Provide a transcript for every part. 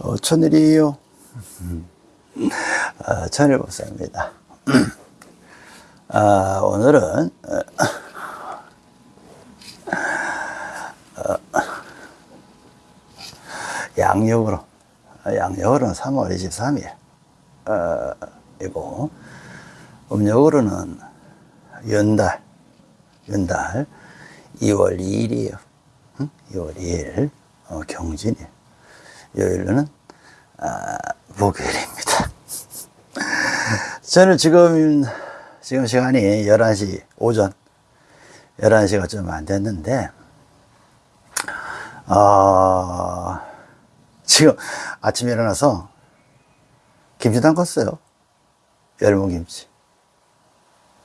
어, 천일이에요. 어, 천일법사입니다. 아, 오늘은 어, 어, 양력으로 어, 양력으로는 3월 23일 어, 이고 음력으로는 연달 연달 2월 2일이에요. 응? 2월 2일 어, 경진일 요일로는 아, 목요일입니다. 저는 지금 지금 시간이 11시 오전 11시가 좀 안 됐는데 어, 지금 아침에 일어나서 김치 담갔어요. 열무김치.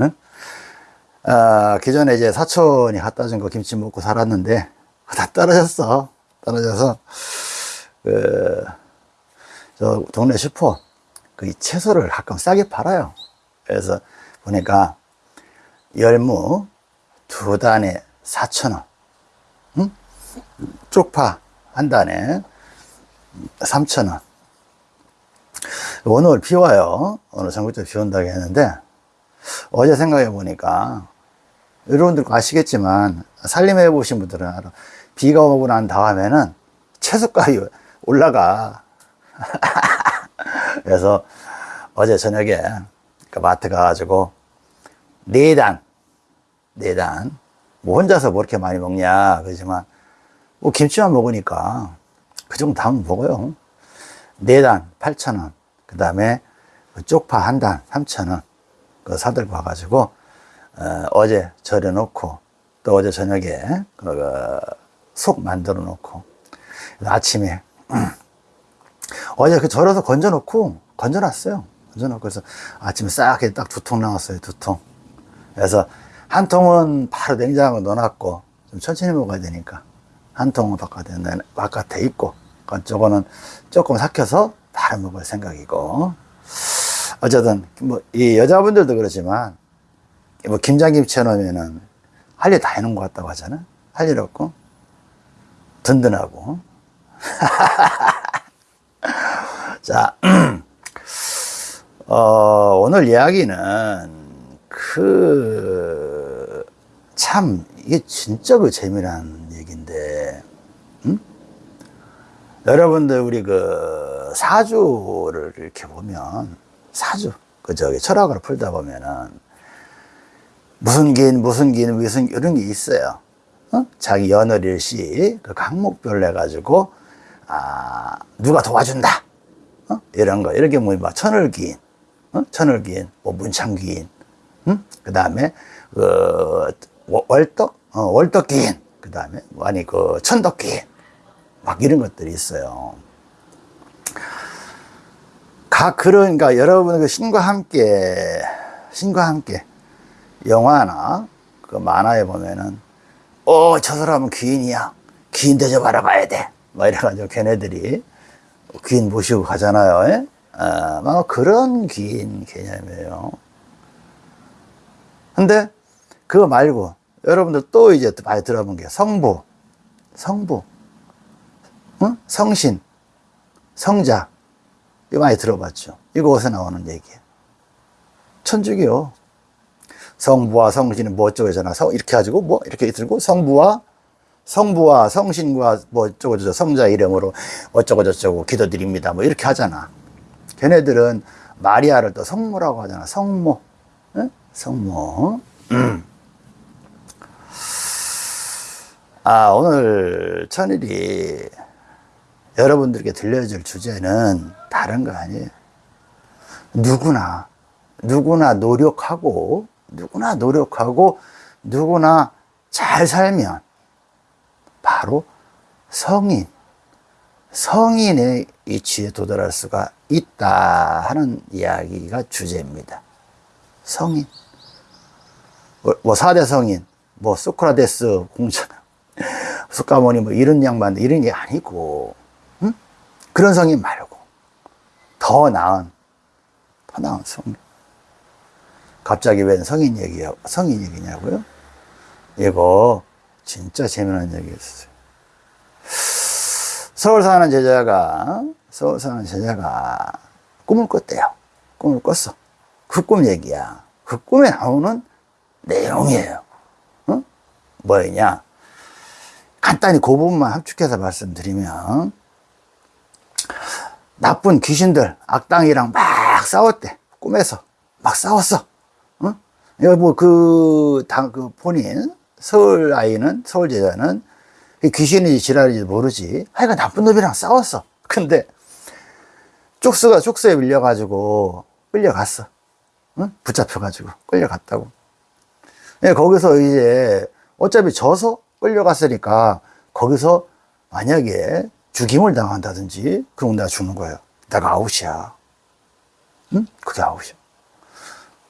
응? 아, 기존에 이제 사촌이 갖다 준 거 김치 먹고 살았는데 다 떨어졌어. 떨어져서 그, 저 동네 슈퍼 그 채소를 가끔 싸게 팔아요. 그래서 보니까 열무 두 단에 4,000원. 응? 쪽파 한 단에 3,000원. 오늘 비 와요. 오늘 전국적으로 비 온다고 했는데 어제 생각해 보니까 여러분들 아시겠지만 살림해 보신 분들은 알아. 비가 오고 난 다음에는 채소값이 올라가. 그래서 어제 저녁에 그 마트 가가지고 네 단, 네 단. 뭐 혼자서 뭐 이렇게 많이 먹냐 그러지만 뭐 김치만 먹으니까 그 정도 담으면 먹어요. 네단 8,000원. 그 다음에 쪽파 한 단 3,000원. 그 사들고 와가지고 어, 제 절여 놓고 또 어제 저녁에 그, 속 만들어 놓고 아침에 어제 그 절여서 건져 놓고 건져 놨어요. 건져 놓고 그래서 아침에 싹딱두 통 나왔어요. 두 통. 그래서 한 통은 바로 냉장고에 넣어놨고 좀 천천히 먹어야 되니까 한 통은 바깥에 바깥에 있고 그쪽은 조금 삭혀서 바로 먹을 생각이고 어쨌든 뭐 이 여자분들도 그렇지만 뭐 김장김치 해놓으면은 할 일 다 해놓은 것 같다고 하잖아 할 일 없고 든든하고 자 어, 오늘 이야기는 그 참 이게 진짜 그 재미난 얘기인데 음? 여러분들 우리 그 사주를 이렇게 보면 사주 그 저기 철학으로 풀다 보면은 무슨 긴 무슨 긴 무슨 이런 게 있어요. 어? 자기 연월일시 그 강목별로 해가지고 아 누가 도와준다. 어? 이런 거 이렇게 뭐막 천을기인, 어? 천을기인, 뭐 문창기인, 응? 그 다음에 그 월덕, 어, 월덕기인, 그 다음에 뭐 아니 그 천덕기인, 막 이런 것들이 있어요. 각 그러니까 여러분 그 신과 함께 신과 함께 영화나 그 만화에 보면은 어 저 사람은 귀인이야 귀인 대접 알아봐야 돼 막 이래가지고 걔네들이 귀인 모시고 가잖아요. 예? 아, 막 그런 귀인 개념이에요. 근데 그거 말고 여러분들 또 이제 많이 들어본 게 성부 성부 응? 성신 성자. 이거 많이 들어봤죠. 이거 어디서 나오는 얘기예요 천주교 성부와 성신은 뭐 어쩌고저쩌나. 성 이렇게 가지고 뭐 이렇게 들고 성부와 성부와 성신과 뭐 어쩌고 저쩌고 성자 이름으로 어쩌고 저쩌고 기도드립니다. 뭐 이렇게 하잖아. 걔네들은 마리아를 또 성모라고 하잖아. 성모. 응? 성모. 음. 아 오늘 천일이 여러분들께 들려줄 주제는 다른 거 아니에요? 누구나 누구나 노력하고 누구나 노력하고 누구나 잘 살면 바로 성인, 성인의 이치에 도달할 수가 있다 하는 이야기가 주제입니다. 성인. 뭐 4대 성인, 뭐 소크라테스 공자, 수카모니 뭐 이런 양반 이런 게 아니고 응? 그런 성인 말고 더 나은 더 나은 성인. 갑자기 웬 성인 얘기야, 성인 얘기냐고요? 이거 진짜 재미난 얘기였어요. 서울 사는 제자가 서울 사는 제자가 꿈을 꿨대요. 꿈을 꿨어. 그 꿈 얘기야. 그 꿈에 나오는 내용이에요. 어? 뭐였냐? 간단히 그 부분만 함축해서 말씀드리면, 나쁜 귀신들, 악당이랑 막 싸웠대. 꿈에서. 막 싸웠어. 어? 여기 뭐 그, 당, 그 본인, 서울 아이는, 서울 제자는 귀신인지 지랄인지 모르지. 하여간 나쁜 놈이랑 싸웠어. 근데 쪽수가 쪽수에 밀려가지고 끌려갔어. 응? 붙잡혀가지고 끌려갔다고. 예, 거기서 이제 어차피 져서 끌려갔으니까 거기서 만약에 죽임을 당한다든지 그럼 내가 죽는 거예요. 내가 아웃이야. 응? 그게 아웃이야.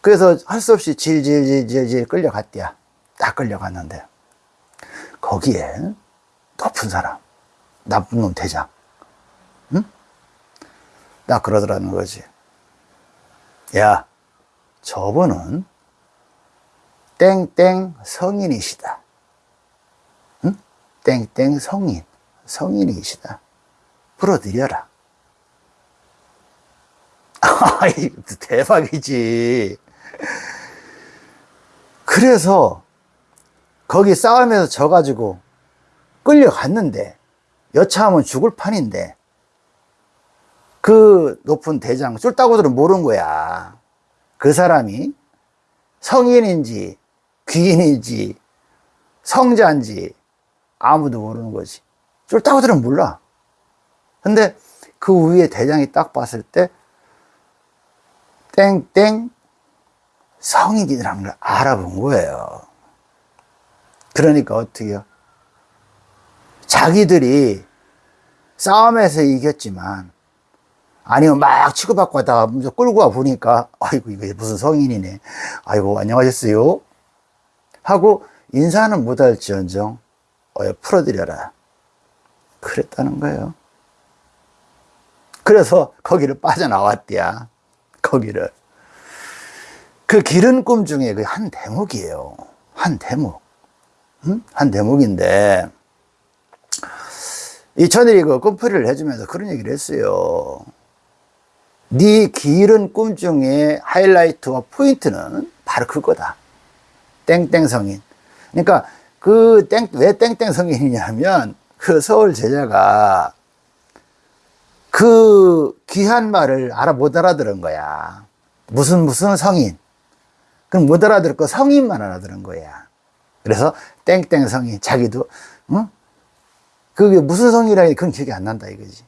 그래서 할 수 없이 질질질질질 끌려갔대야. 딱 끌려갔는데 거기에 높은 사람, 나쁜 놈 대장, 응? 나 그러더라는 거지. 야, 저분은 땡땡 성인이시다. 응? 땡땡 성인, 성인이시다. 풀어드려라. 아이, 대박이지. 그래서 거기 싸움에서 져가지고 끌려갔는데 여차하면 죽을 판인데 그 높은 대장 쫄따구들은 모르는 거야. 그 사람이 성인인지 귀인인지 성자인지 아무도 모르는 거지. 쫄따구들은 몰라. 근데 그 위에 대장이 딱 봤을 때 땡땡 성인이라는 걸 알아본 거예요. 그러니까 어떻게요? 자기들이 싸움에서 이겼지만 아니면 막 치고받고 하다가 끌고 와 보니까 아이고 이게 무슨 성인이네. 아이고 안녕하셨어요. 하고 인사는 못할지언정 어, 풀어드려라. 그랬다는 거예요. 그래서 거기를 빠져나왔대야 거기를. 그 길은 꿈 중에 그 한 대목이에요. 한 대목. 응? 한 대목인데 이 천일이 그 꿈풀이를 해주면서 그런 얘기를 했어요. 네 길은 꿈 중에 하이라이트와 포인트는 바로 그거다. 땡땡 성인. 그러니까 그 땡, 왜 땡땡 성인이냐면 그 서울 제자가 그 귀한 말을 알아 못 알아들은 거야. 무슨 무슨 성인. 그럼 못 알아들었고 성인만 알아들은 거야. 그래서 땡땡 성인. 자기도, 응? 그게 무슨 성이라니 그건 기억이 안 난다 이거지.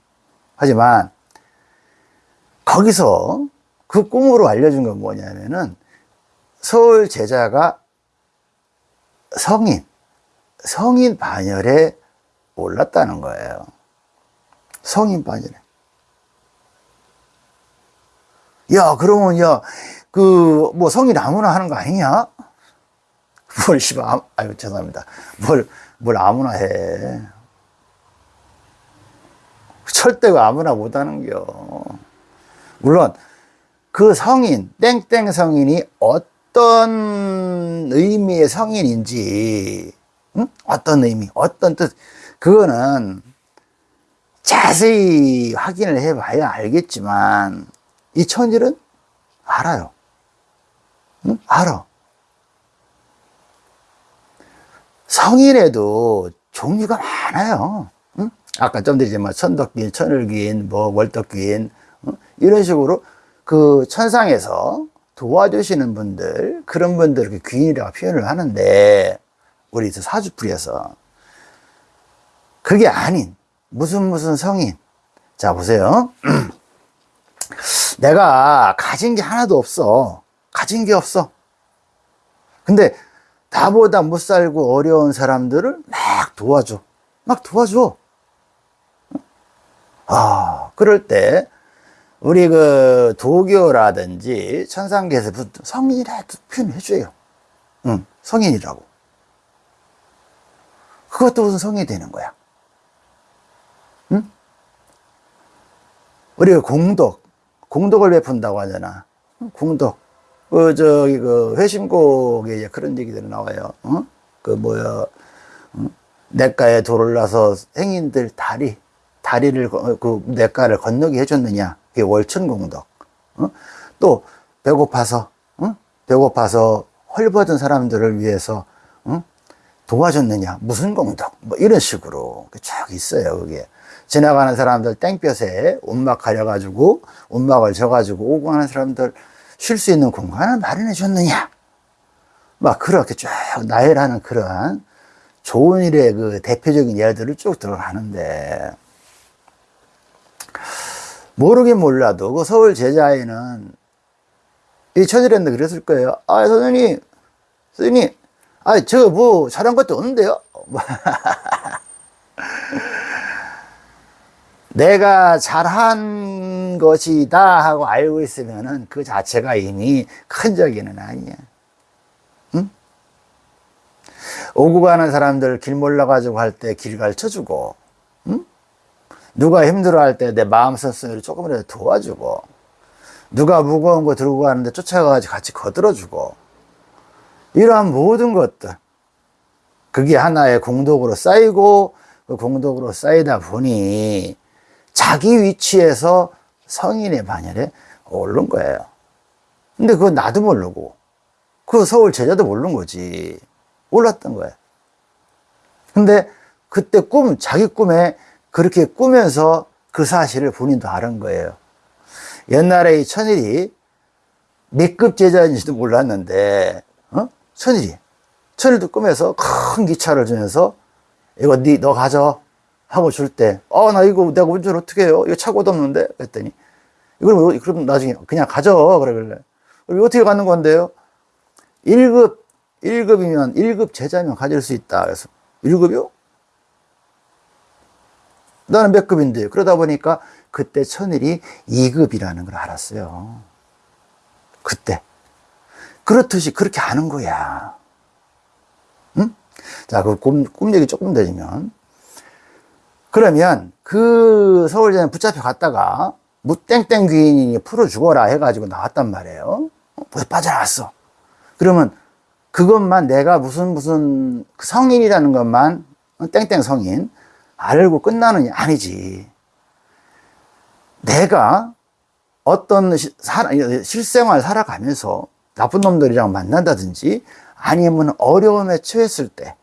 하지만 거기서 그 꿈으로 알려준 건 뭐냐면은 서울 제자가 성인, 성인 반열에 올랐다는 거예요. 성인 반열에. 야, 그러면, 야, 그, 뭐, 성인 아무나 하는 거 아니냐? 뭘, 씨발, 아유, 죄송합니다. 뭘, 뭘 아무나 해. 절대 아무나 못하는겨. 물론 그 성인, 땡땡 성인이 어떤 의미의 성인인지, 응? 어떤 의미, 어떤 뜻, 그거는 자세히 확인을 해봐야 알겠지만, 이 천일은 알아요. 응? 알아. 성인에도 종류가 많아요. 응? 아까 좀 드리지만 뭐 천덕귀인, 천을귀인, 뭐 월덕귀인 어? 이런 식으로 그 천상에서 도와주시는 분들 그런 분들 그 귀인이라고 표현을 하는데 우리 사주풀이에서 그게 아닌 무슨 무슨 성인 자 보세요 내가 가진 게 하나도 없어 가진 게 없어 근데 나보다 못 살고 어려운 사람들을 막 도와줘 막 도와줘 아, 그럴 때 우리 그 도교라든지 천상계에서 성인이라도 표현해줘요. 응, 성인이라고. 그것도 무슨 성인이 되는 거야. 응? 우리가 공덕, 공덕을 베푼다고 하잖아. 공덕. 그, 저기, 그, 회심곡에 그런 얘기들이 나와요. 어? 그, 뭐야, 응? 내가에 돌을 나서 행인들 다리, 다리를 거- 그 냇가를 건너게 해줬느냐 그게 월천공덕 어? 또 배고파서 어? 배고파서 헐벗은 사람들을 위해서 어? 도와줬느냐 무슨 공덕 뭐 이런 식으로 쭉 있어요 그게 지나가는 사람들 땡볕에 움막 가려가지고 움막을 져가지고 오고 가는 사람들 쉴 수 있는 공간을 마련해 줬느냐 막 그렇게 쭉 나열하는 그러한 좋은 일의 그 대표적인 예들을 쭉 들어가는데 모르긴 몰라도 그 서울 제자에는 이 천일했는데 그랬을 거예요. 아 선생님, 선생님, 아저뭐 잘한 것도 없는데요. 내가 잘한 것이다 하고 알고 있으면은 그 자체가 이미 큰 적이는 아니야. 응? 오고 가는 사람들 길 몰라가지고 할 때 길 가르쳐 주고, 응? 누가 힘들어 할 때 내 마음 쓴소리를 조금이라도 도와주고, 누가 무거운 거 들고 가는데 쫓아가가지고 같이 거들어주고, 이러한 모든 것들, 그게 하나의 공덕으로 쌓이고, 그 공덕으로 쌓이다 보니, 자기 위치에서 성인의 반열에 오른 거예요. 근데 그거 나도 모르고, 그 서울 제자도 모르는 거지. 몰랐던 거예요. 근데 그때 꿈, 자기 꿈에 그렇게 꾸면서 그 사실을 본인도 알은 거예요. 옛날에 이 천일이 몇급 제자인지도 몰랐는데, 어? 천일이. 천일도 꿈에서 큰 기차를 주면서, 이거 니, 너 가져. 하고 줄 때, 어, 나 이거 내가 운전 어떻게 해요? 이거 차고도 없는데? 그랬더니, 이걸 뭐, 그럼 나중에 그냥 가져. 그러길래. 어떻게 가는 건데요? 1급, 1급이면, 1급 제자면 가질 수 있다. 그래서, 1급이요? 나는 몇 급인데. 그러다 보니까 그때 천일이 2급이라는 걸 알았어요. 그때. 그렇듯이 그렇게 하는 거야. 응? 자, 그 꿈, 꿈 얘기 조금 더 해주면. 그러면 그 서울대는 붙잡혀 갔다가 무땡땡 귀인이 풀어 죽어라 해가지고 나왔단 말이에요. 어, 빠져나왔어. 그러면 그것만 내가 무슨 무슨 그 성인이라는 것만 어, 땡땡 성인 알고 끝나는 게 아니지. 내가 어떤 실생활 살아가면서 나쁜 놈들이랑 만난다든지 아니면 어려움에 처했을 때,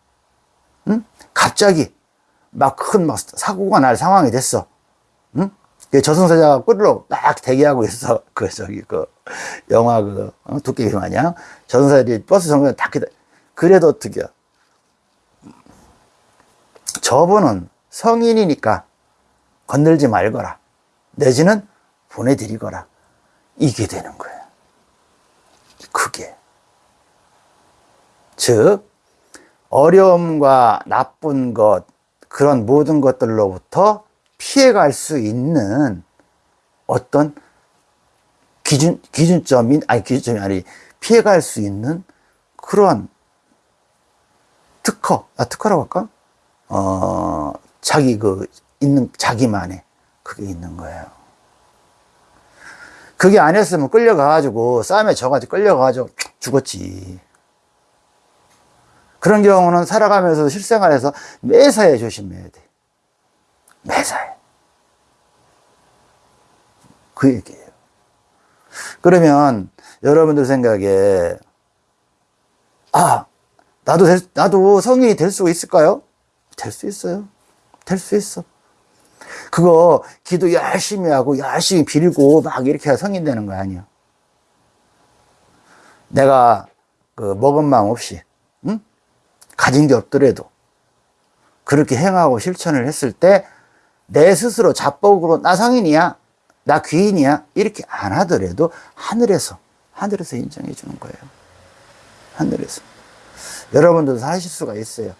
응? 갑자기 막 큰막 사고가 날 상황이 됐어. 응? 그 저승사자가 꿀로 막 대기하고 있어. 그 저기 그 영화 그 어? 도깨비 마냥 저승사자들이 버스 정거에 다 기다. 그래도 어떻게? 저분은 성인이니까 건들지 말거라. 내지는 보내드리거라. 이게 되는 거예요. 그게. 즉, 어려움과 나쁜 것, 그런 모든 것들로부터 피해갈 수 있는 어떤 기준, 기준점인, 아니, 기준점이 아니, 피해갈 수 있는 그런 특허, 아, 특허라고 할까? 어, 자기 그, 있는, 자기만의 그게 있는 거예요. 그게 안 했으면 끌려가가지고, 싸움에 져가지고 끌려가가지고 죽었지. 그런 경우는 살아가면서 실생활에서 매사에 조심해야 돼. 매사에. 그 얘기예요. 그러면 여러분들 생각에, 아, 나도, 될, 나도 성인이 될 수 있을까요? 될 수 있어요. 될 수 있어. 그거 기도 열심히 하고 열심히 빌고 막 이렇게 성인 되는 거 아니야. 내가 그 먹은 마음 없이, 응? 가진 게 없더라도 그렇게 행하고 실천을 했을 때 내 스스로 자뻑으로 나 성인이야, 나 귀인이야 이렇게 안 하더라도 하늘에서 하늘에서 인정해 주는 거예요. 하늘에서 여러분들도 하실 수가 있어요.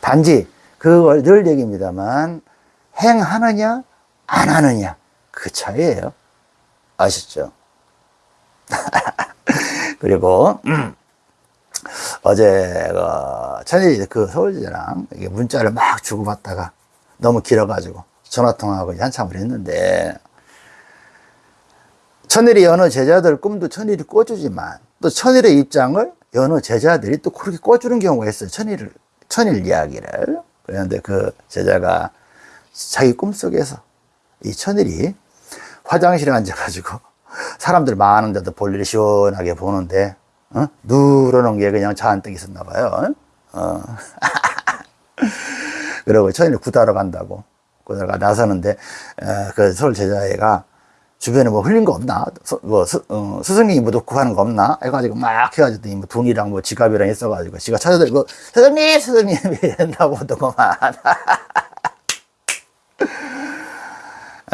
단지 그걸 늘 얘기입니다만 행하느냐 안 하느냐 그 차이예요. 아시죠? 그리고 음, 어제 그 천일이 그 서울지랑 문자를 막 주고받다가 너무 길어가지고 전화 통화하고 한참을 했는데 천일이 여느 제자들 꿈도 천일이 꿔주지만 또 천일의 입장을 여느 제자들이 또 그렇게 꿔주는 경우가 있어요. 천일을 천일 이야기를 그런데 그 제자가 자기 꿈속에서 이 천일이 화장실에 앉아가지고 사람들 많은 데도 볼일 시원하게 보는데 어? 누러놓은 게 그냥 잔뜩 있었나 봐요. 어. 그러고 천일이 구타러 간다고 구타러 나서는데 어, 그 서울 제자애가 주변에 뭐 흘린 거 없나? 서, 뭐 스, 어, 스승님이 뭐 놓고 가는 거 없나? 해가지고 막 해가지고 뭐 돈이랑 뭐 지갑이랑 있어가지고 지가 찾아들고 스승님 스승님 이랬나 보더구만.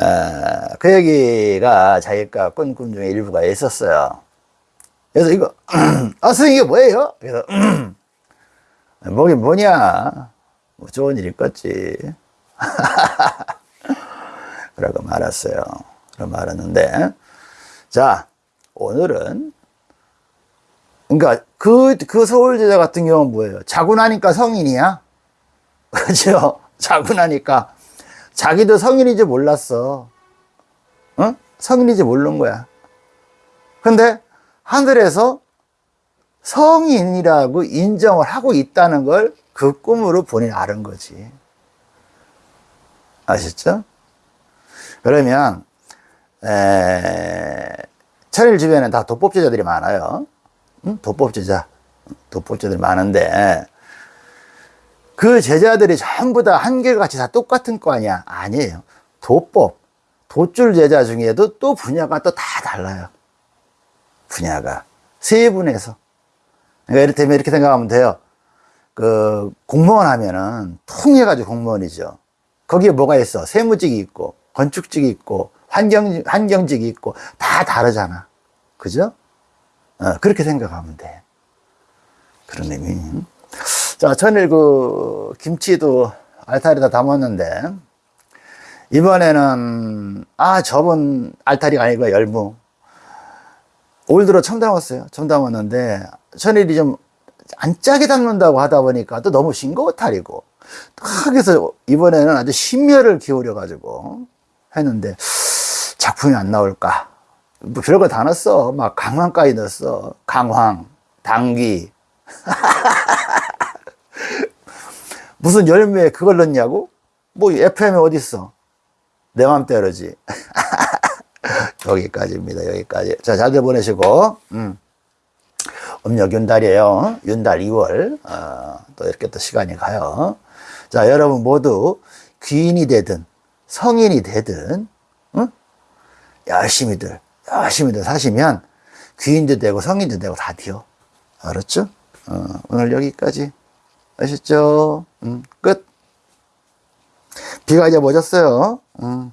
어, 그 얘기가 자기가 꾼 꿈 중에 일부가 있었어요. 그래서 이거 아 선생님 이게 뭐예요? 그래서 뭐긴 뭐냐 뭐 좋은 일 있겠지 그러고 말았어요 말았는데. 자 오늘은 그러니까 그, 그 서울제자 같은 경우는 뭐예요? 자고 나니까 성인이야? 그죠? 자고 나니까. 자기도 성인인지 몰랐어. 어? 성인인지 모르는 거야. 근데 하늘에서 성인이라고 인정을 하고 있다는 걸 그 꿈으로 본인이 아는 거지. 아셨죠? 그러면, 에, 천일 주변에 다 도법제자들이 많아요. 응? 도법제자. 도법제자들이 많은데, 그 제자들이 전부 다 한결같이 다 똑같은 거 아니야? 아니에요. 도법, 도줄 제자 중에도 또 분야가 또 다 달라요. 분야가. 세 분에서. 그러니까 이를테면 이렇게 생각하면 돼요. 그, 공무원 하면은 통해가지고 공무원이죠. 거기에 뭐가 있어? 세무직이 있고, 건축직이 있고, 환경, 환경직이 있고, 다 다르잖아. 그죠? 어, 그렇게 생각하면 돼. 그런 의미. 자, 전일 그, 김치도 알타리다 담았는데, 이번에는, 아, 저번 알타리가 아니고 열무. 올 들어 처음 담았어요. 처음 담았는데, 천일이 좀 안 짜게 담는다고 하다 보니까 또 너무 싱거워탈이고, 딱 해서 이번에는 아주 심혈을 기울여가지고 했는데, 작품이 안 나올까. 뭐 별거 다 넣었어. 막 강황까지 넣었어. 강황, 당귀. 무슨 열매에 그걸 넣냐고? 뭐 FM이 어딨어? 내 맘대로지. 여기까지입니다. 여기까지. 자, 잘들 보내시고, 음. 음력 윤달이에요. 윤달 2월. 어, 또 이렇게 또 시간이 가요. 자, 여러분 모두 귀인이 되든 성인이 되든, 응? 열심히들, 열심히들 사시면 귀인도 되고 성인도 되고 다 돼요. 알았죠? 어, 오늘 여기까지. 아셨죠? 음, 끝. 비가 이제 멎었어요. 음.